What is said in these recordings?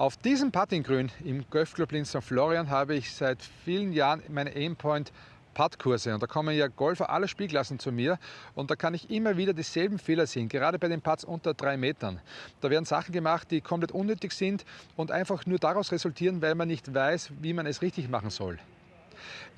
Auf diesem Puttinggrün im Golfclub in St. Florian habe ich seit vielen Jahren meine Aimpoint Puttkurse und da kommen ja Golfer aller Spielklassen zu mir und da kann ich immer wieder dieselben Fehler sehen, gerade bei den Putts unter drei Metern. Da werden Sachen gemacht, die komplett unnötig sind und einfach nur daraus resultieren, weil man nicht weiß, wie man es richtig machen soll.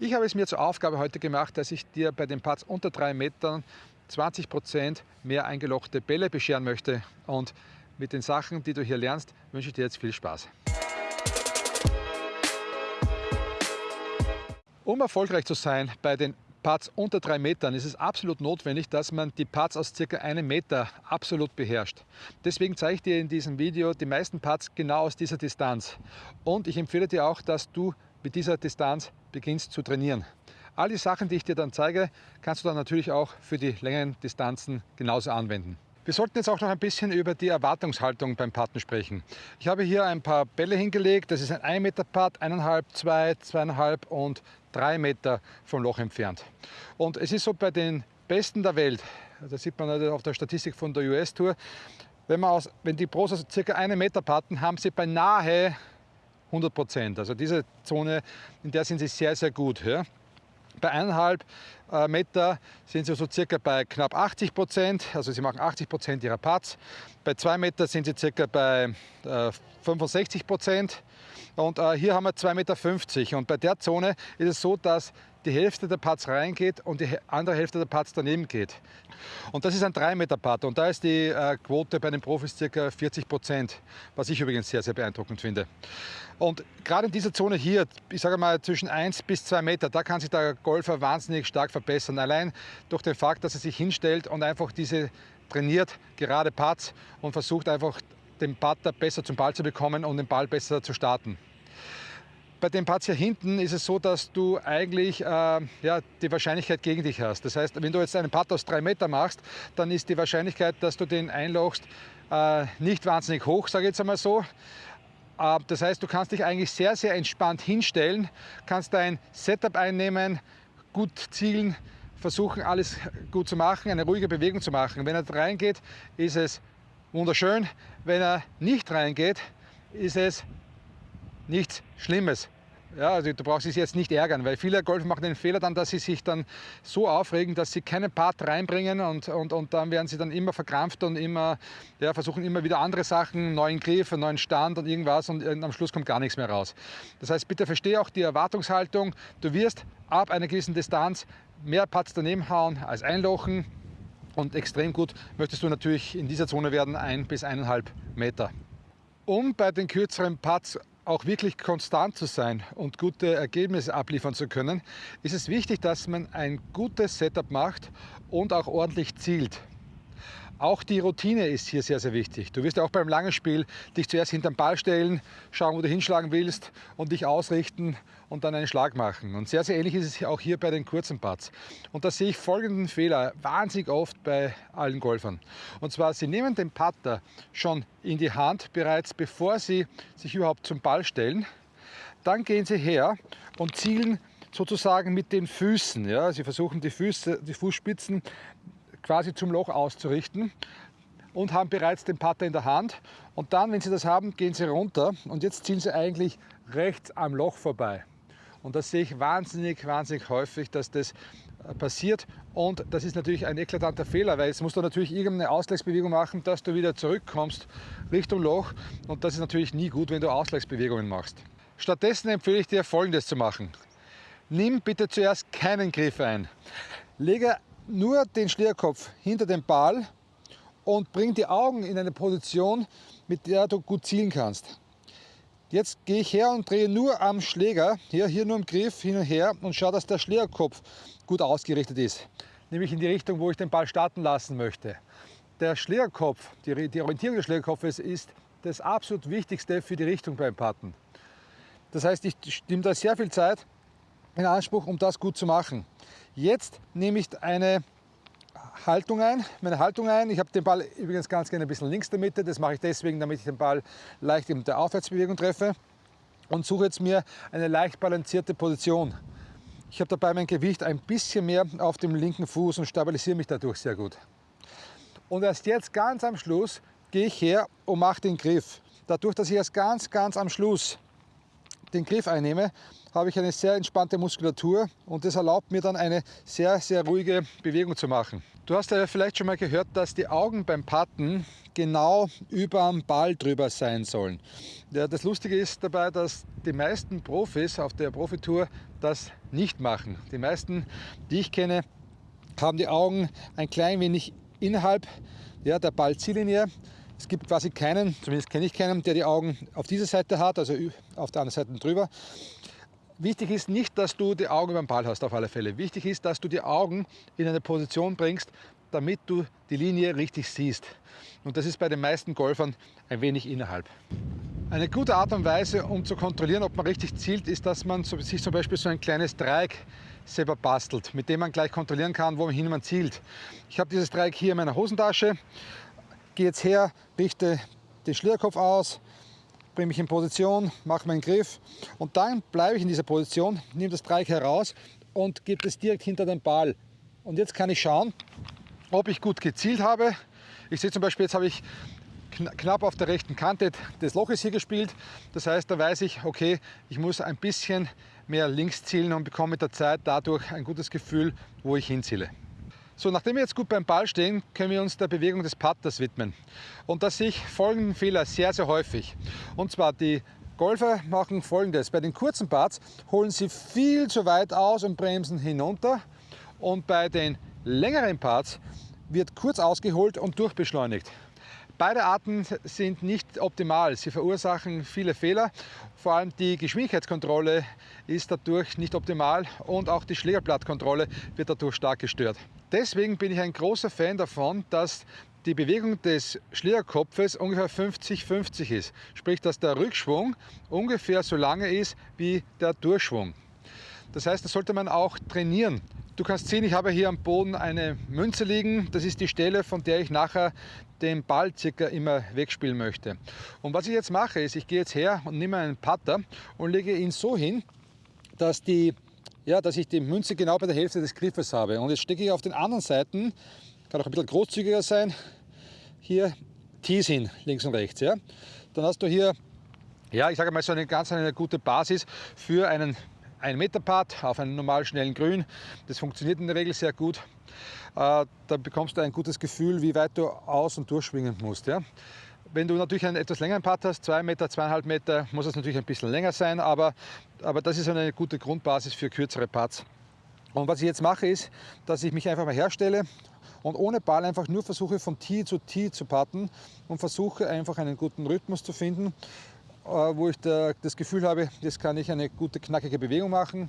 Ich habe es mir zur Aufgabe heute gemacht, dass ich dir bei den Putts unter drei Metern 20 Prozent mehr eingelochte Bälle bescheren möchte und mit den Sachen, die du hier lernst, wünsche ich dir jetzt viel Spaß. Um erfolgreich zu sein bei den Putts unter drei Metern ist es absolut notwendig, dass man die Putts aus circa einem Meter absolut beherrscht. Deswegen zeige ich dir in diesem Video die meisten Putts genau aus dieser Distanz. Und ich empfehle dir auch, dass du mit dieser Distanz beginnst zu trainieren. All die Sachen, die ich dir dann zeige, kannst du dann natürlich auch für die längeren Distanzen genauso anwenden. Wir sollten jetzt auch noch ein bisschen über die Erwartungshaltung beim Putten sprechen. Ich habe hier ein paar Bälle hingelegt. Das ist ein 1 Meter Putt, 1,5, 2, 2,5 und 3 Meter vom Loch entfernt. Und es ist so bei den Besten der Welt, das sieht man auf der Statistik von der US Tour, wenn, man aus, wenn die Pros also circa 1 Meter putten, haben sie beinahe 100 Prozent. Also diese Zone, in der sind sie sehr, sehr gut. Ja. Bei eineinhalb äh, Meter sind sie so circa bei knapp 80 Prozent, also sie machen 80 Prozent ihrer Putts. Bei zwei Meter sind sie circa bei 65 äh, Prozent. Und äh, hier haben wir 2,50 Meter. Und bei der Zone ist es so, dass die Hälfte der Putts reingeht und die andere Hälfte der Putts daneben geht. Und das ist ein 3 Meter Putt und da ist die äh, Quote bei den Profis ca. 40 Prozent, was ich übrigens sehr, sehr beeindruckend finde. Und gerade in dieser Zone hier, ich sage mal zwischen 1 bis 2 Meter, da kann sich der Golfer wahnsinnig stark verbessern. Allein durch den Fakt, dass er sich hinstellt und einfach diese trainiert gerade Putts und versucht einfach den Putter besser zum Ball zu bekommen und den Ball besser zu starten. Bei dem hier hinten ist es so, dass du eigentlich äh, ja, die Wahrscheinlichkeit gegen dich hast. Das heißt, wenn du jetzt einen Putt aus drei Meter machst, dann ist die Wahrscheinlichkeit, dass du den einlochst, äh, nicht wahnsinnig hoch, sage ich jetzt einmal so. Äh, das heißt, du kannst dich eigentlich sehr, sehr entspannt hinstellen, kannst dein Setup einnehmen, gut zielen, versuchen alles gut zu machen, eine ruhige Bewegung zu machen. Wenn er reingeht, ist es wunderschön. Wenn er nicht reingeht, ist es nichts Schlimmes. Ja, also du brauchst dich jetzt nicht ärgern, weil viele Golfer machen den Fehler dann, dass sie sich dann so aufregen, dass sie keinen Part reinbringen und, und, und dann werden sie dann immer verkrampft und immer, ja, versuchen immer wieder andere Sachen, neuen Griff, einen neuen Stand und irgendwas und am Schluss kommt gar nichts mehr raus. Das heißt, bitte verstehe auch die Erwartungshaltung. Du wirst ab einer gewissen Distanz mehr Putts daneben hauen als einlochen und extrem gut möchtest du natürlich in dieser Zone werden, ein bis eineinhalb Meter. Um bei den kürzeren Putts auch wirklich konstant zu sein und gute Ergebnisse abliefern zu können, ist es wichtig, dass man ein gutes Setup macht und auch ordentlich zielt. Auch die Routine ist hier sehr, sehr wichtig. Du wirst ja auch beim langen Spiel dich zuerst hinterm Ball stellen, schauen, wo du hinschlagen willst und dich ausrichten und dann einen Schlag machen. Und sehr, sehr ähnlich ist es auch hier bei den kurzen Putts. Und da sehe ich folgenden Fehler wahnsinnig oft bei allen Golfern. Und zwar, sie nehmen den Putter schon in die Hand bereits, bevor sie sich überhaupt zum Ball stellen. Dann gehen sie her und zielen sozusagen mit den Füßen. Ja? Sie versuchen die, Füße, die Fußspitzen quasi zum Loch auszurichten und haben bereits den Putter in der Hand. Und dann, wenn Sie das haben, gehen Sie runter und jetzt ziehen Sie eigentlich rechts am Loch vorbei. Und das sehe ich wahnsinnig, wahnsinnig häufig, dass das äh, passiert. Und das ist natürlich ein eklatanter Fehler, weil jetzt musst du natürlich irgendeine Ausgleichsbewegung machen, dass du wieder zurückkommst Richtung Loch. Und das ist natürlich nie gut, wenn du Ausgleichsbewegungen machst. Stattdessen empfehle ich dir Folgendes zu machen. Nimm bitte zuerst keinen Griff ein. Lege nur den Schlägerkopf hinter den Ball und bring die Augen in eine Position, mit der du gut zielen kannst. Jetzt gehe ich her und drehe nur am Schläger, hier, hier nur im Griff hin und her und schaue, dass der Schlägerkopf gut ausgerichtet ist. Nämlich in die Richtung, wo ich den Ball starten lassen möchte. Der Schlägerkopf, die, die Orientierung des Schlägerkopfes ist das absolut Wichtigste für die Richtung beim Patten. Das heißt, ich nehme da sehr viel Zeit in Anspruch, um das gut zu machen. Jetzt nehme ich eine Haltung ein, meine Haltung ein. Ich habe den Ball übrigens ganz gerne ein bisschen links der Mitte. Das mache ich deswegen, damit ich den Ball leicht in der Aufwärtsbewegung treffe. Und suche jetzt mir eine leicht balancierte Position. Ich habe dabei mein Gewicht ein bisschen mehr auf dem linken Fuß und stabilisiere mich dadurch sehr gut. Und erst jetzt ganz am Schluss gehe ich her und mache den Griff. dadurch, dass ich erst ganz, ganz am Schluss den Griff einnehme, habe ich eine sehr entspannte Muskulatur und das erlaubt mir dann eine sehr, sehr ruhige Bewegung zu machen. Du hast ja vielleicht schon mal gehört, dass die Augen beim Patten genau über dem Ball drüber sein sollen. Ja, das Lustige ist dabei, dass die meisten Profis auf der Profitour das nicht machen. Die meisten, die ich kenne, haben die Augen ein klein wenig innerhalb ja, der Ballziellinie. Es gibt quasi keinen, zumindest kenne ich keinen, der die Augen auf dieser Seite hat, also auf der anderen Seite drüber. Wichtig ist nicht, dass du die Augen über den Ball hast, auf alle Fälle. Wichtig ist, dass du die Augen in eine Position bringst, damit du die Linie richtig siehst. Und das ist bei den meisten Golfern ein wenig innerhalb. Eine gute Art und Weise, um zu kontrollieren, ob man richtig zielt, ist, dass man sich zum Beispiel so ein kleines Dreieck selber bastelt, mit dem man gleich kontrollieren kann, wohin man zielt. Ich habe dieses Dreieck hier in meiner Hosentasche, gehe jetzt her, richte den Schlierkopf aus, bringe mich in Position, mache meinen Griff und dann bleibe ich in dieser Position, nehme das Dreieck heraus und gebe es direkt hinter den Ball. Und jetzt kann ich schauen, ob ich gut gezielt habe. Ich sehe zum Beispiel, jetzt habe ich knapp auf der rechten Kante des Loches hier gespielt. Das heißt, da weiß ich, okay, ich muss ein bisschen mehr links zielen und bekomme mit der Zeit dadurch ein gutes Gefühl, wo ich hinziele. So, nachdem wir jetzt gut beim Ball stehen, können wir uns der Bewegung des Putters widmen. Und da sehe ich folgenden Fehler sehr, sehr häufig. Und zwar die Golfer machen folgendes. Bei den kurzen Putts holen sie viel zu weit aus und bremsen hinunter. Und bei den längeren Putts wird kurz ausgeholt und durchbeschleunigt. Beide Arten sind nicht optimal. Sie verursachen viele Fehler. Vor allem die Geschwindigkeitskontrolle ist dadurch nicht optimal und auch die Schlägerblattkontrolle wird dadurch stark gestört. Deswegen bin ich ein großer Fan davon, dass die Bewegung des Schlägerkopfes ungefähr 50-50 ist. Sprich, dass der Rückschwung ungefähr so lange ist wie der Durchschwung. Das heißt, das sollte man auch trainieren. Du kannst sehen, ich habe hier am Boden eine Münze liegen. Das ist die Stelle, von der ich nachher den Ball circa immer wegspielen möchte. Und was ich jetzt mache, ist, ich gehe jetzt her und nehme einen Putter und lege ihn so hin, dass, die, ja, dass ich die Münze genau bei der Hälfte des Griffes habe. Und jetzt stecke ich auf den anderen Seiten, kann auch ein bisschen großzügiger sein, hier Tees hin, links und rechts. Ja. Dann hast du hier, ja, ich sage mal so eine ganz eine gute Basis für einen ein Meter Part auf einem normal schnellen Grün. Das funktioniert in der Regel sehr gut. Äh, da bekommst du ein gutes Gefühl, wie weit du aus- und durchschwingen musst. Ja? Wenn du natürlich einen etwas längeren Part hast, zwei Meter, zweieinhalb Meter, muss es natürlich ein bisschen länger sein, aber, aber das ist eine gute Grundbasis für kürzere Parts. Und was ich jetzt mache, ist, dass ich mich einfach mal herstelle und ohne Ball einfach nur versuche von Tee zu Tee zu patten und versuche einfach einen guten Rhythmus zu finden. Äh, wo ich da das Gefühl habe, jetzt kann ich eine gute knackige Bewegung machen.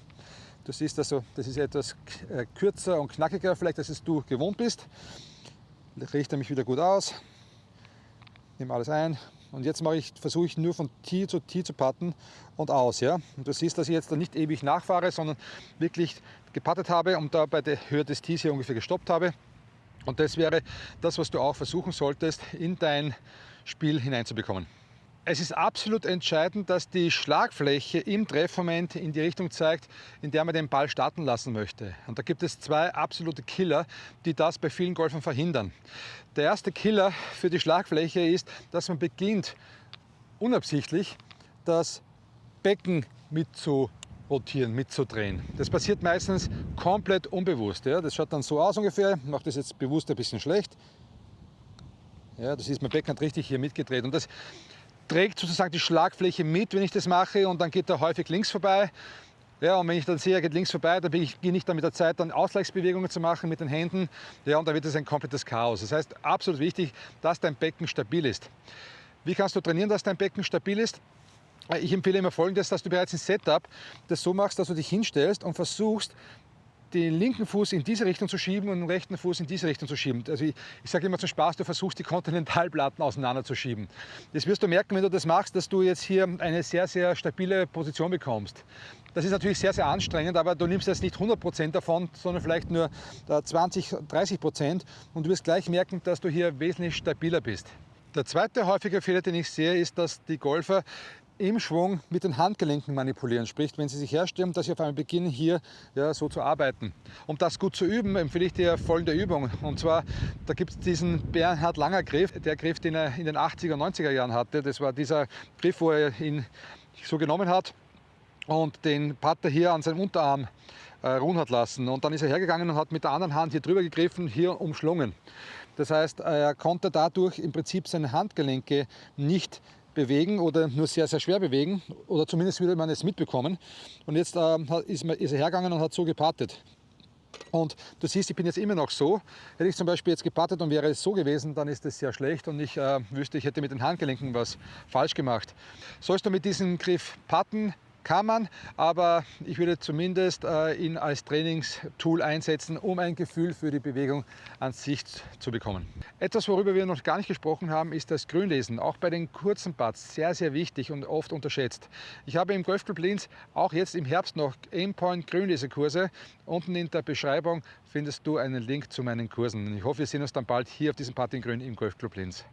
Du siehst also, das ist etwas äh, kürzer und knackiger, vielleicht als es du gewohnt bist. Ich richte mich wieder gut aus, nehme alles ein und jetzt ich, versuche ich nur von Tee zu Tee zu patten und aus. Ja? Und du siehst, dass ich jetzt da nicht ewig nachfahre, sondern wirklich gepattet habe und da bei der Höhe des Tees hier ungefähr gestoppt habe. Und das wäre das, was du auch versuchen solltest, in dein Spiel hineinzubekommen. Es ist absolut entscheidend, dass die Schlagfläche im Treffmoment in die Richtung zeigt, in der man den Ball starten lassen möchte. Und da gibt es zwei absolute Killer, die das bei vielen Golfern verhindern. Der erste Killer für die Schlagfläche ist, dass man beginnt, unabsichtlich das Becken mit zu rotieren, mitzudrehen. Das passiert meistens komplett unbewusst. Ja. Das schaut dann so aus ungefähr. Ich mache das jetzt bewusst ein bisschen schlecht. Ja, das ist mein Becken hat richtig hier mitgedreht. Und das trägt sozusagen die Schlagfläche mit, wenn ich das mache und dann geht er häufig links vorbei. Ja, und wenn ich dann sehe, er geht links vorbei, dann beginne ich dann mit der Zeit dann Ausgleichsbewegungen zu machen mit den Händen. Ja, und dann wird es ein komplettes Chaos. Das heißt, absolut wichtig, dass dein Becken stabil ist. Wie kannst du trainieren, dass dein Becken stabil ist? Ich empfehle immer folgendes, dass du bereits ein Setup das so machst, dass du dich hinstellst und versuchst, den linken Fuß in diese Richtung zu schieben und den rechten Fuß in diese Richtung zu schieben. Also ich, ich sage immer zum Spaß, du versuchst die Kontinentalplatten auseinanderzuschieben. Das wirst du merken, wenn du das machst, dass du jetzt hier eine sehr, sehr stabile Position bekommst. Das ist natürlich sehr, sehr anstrengend, aber du nimmst jetzt nicht 100% davon, sondern vielleicht nur 20, 30% und du wirst gleich merken, dass du hier wesentlich stabiler bist. Der zweite häufige Fehler, den ich sehe, ist, dass die Golfer im Schwung mit den Handgelenken manipulieren. Sprich, wenn Sie sich herstellen, dass Sie auf einmal beginnen, hier ja, so zu arbeiten. Um das gut zu üben, empfehle ich dir folgende Übung. Und zwar, da gibt es diesen Bernhard Langer Griff, der Griff, den er in den 80er, 90er Jahren hatte. Das war dieser Griff, wo er ihn so genommen hat und den Pater hier an seinem Unterarm äh, ruhen hat lassen. Und dann ist er hergegangen und hat mit der anderen Hand hier drüber gegriffen, hier umschlungen. Das heißt, er konnte dadurch im Prinzip seine Handgelenke nicht bewegen oder nur sehr, sehr schwer bewegen oder zumindest würde man es mitbekommen. Und jetzt äh, ist, ist er hergegangen und hat so gepartet. Und du siehst, ich bin jetzt immer noch so. Hätte ich zum Beispiel jetzt gepartet und wäre es so gewesen, dann ist es sehr schlecht und ich äh, wüsste, ich hätte mit den Handgelenken was falsch gemacht. Sollst du mit diesem Griff patten, kann man, aber ich würde zumindest äh, ihn als Trainingstool einsetzen, um ein Gefühl für die Bewegung an sich zu bekommen. Etwas, worüber wir noch gar nicht gesprochen haben, ist das Grünlesen. Auch bei den kurzen Putts sehr, sehr wichtig und oft unterschätzt. Ich habe im Golfclub Linz auch jetzt im Herbst noch Aimpoint Grünlesekurse. Unten in der Beschreibung findest du einen Link zu meinen Kursen. Ich hoffe, wir sehen uns dann bald hier auf diesem Putting Grün im Golfclub Linz.